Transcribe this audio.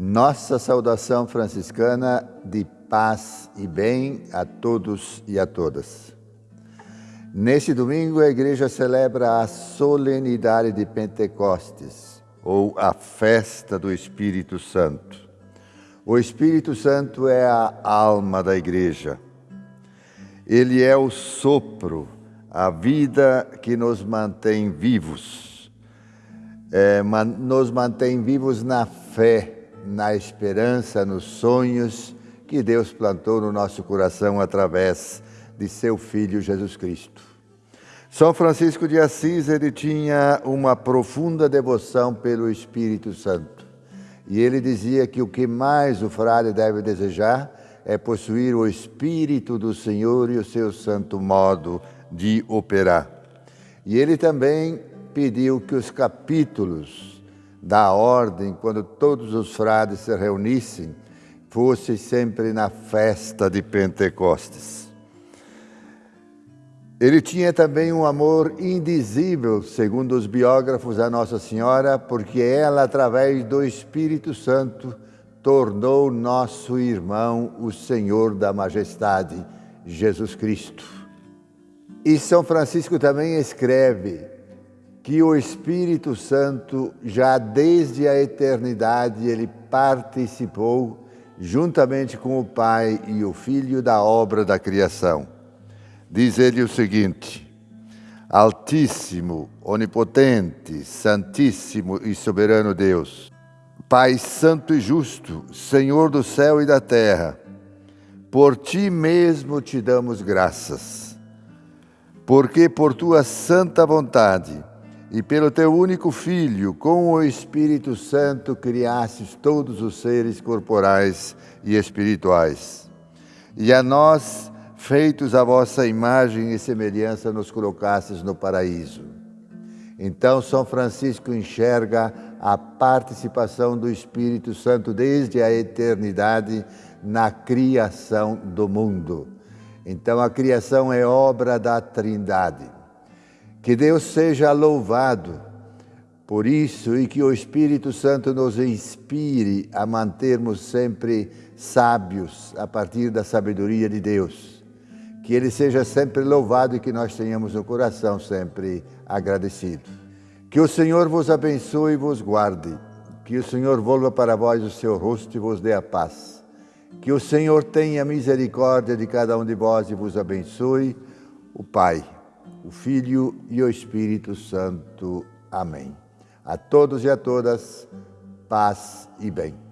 Nossa saudação franciscana de paz e bem a todos e a todas. Neste domingo, a igreja celebra a solenidade de Pentecostes, ou a festa do Espírito Santo. O Espírito Santo é a alma da igreja. Ele é o sopro, a vida que nos mantém vivos, é, nos mantém vivos na fé na esperança, nos sonhos que Deus plantou no nosso coração através de seu Filho Jesus Cristo. São Francisco de Assis, ele tinha uma profunda devoção pelo Espírito Santo. E ele dizia que o que mais o frade deve desejar é possuir o Espírito do Senhor e o seu santo modo de operar. E ele também pediu que os capítulos da ordem, quando todos os frades se reunissem, fosse sempre na festa de Pentecostes. Ele tinha também um amor indizível, segundo os biógrafos, a Nossa Senhora, porque ela, através do Espírito Santo, tornou nosso irmão o Senhor da Majestade, Jesus Cristo. E São Francisco também escreve que o Espírito Santo, já desde a eternidade, ele participou, juntamente com o Pai e o Filho, da obra da criação. Diz ele o seguinte: Altíssimo, onipotente, santíssimo e soberano Deus, Pai santo e justo, Senhor do céu e da terra, por ti mesmo te damos graças, porque por tua santa vontade e pelo teu único Filho, com o Espírito Santo, criastes todos os seres corporais e espirituais. E a nós, feitos a vossa imagem e semelhança, nos colocastes no paraíso. Então, São Francisco enxerga a participação do Espírito Santo desde a eternidade na criação do mundo. Então, a criação é obra da Trindade. Que Deus seja louvado por isso e que o Espírito Santo nos inspire a mantermos sempre sábios a partir da sabedoria de Deus. Que Ele seja sempre louvado e que nós tenhamos o coração sempre agradecido. Que o Senhor vos abençoe e vos guarde. Que o Senhor volva para vós o seu rosto e vos dê a paz. Que o Senhor tenha misericórdia de cada um de vós e vos abençoe, o Pai o Filho e o Espírito Santo. Amém. A todos e a todas, paz e bem.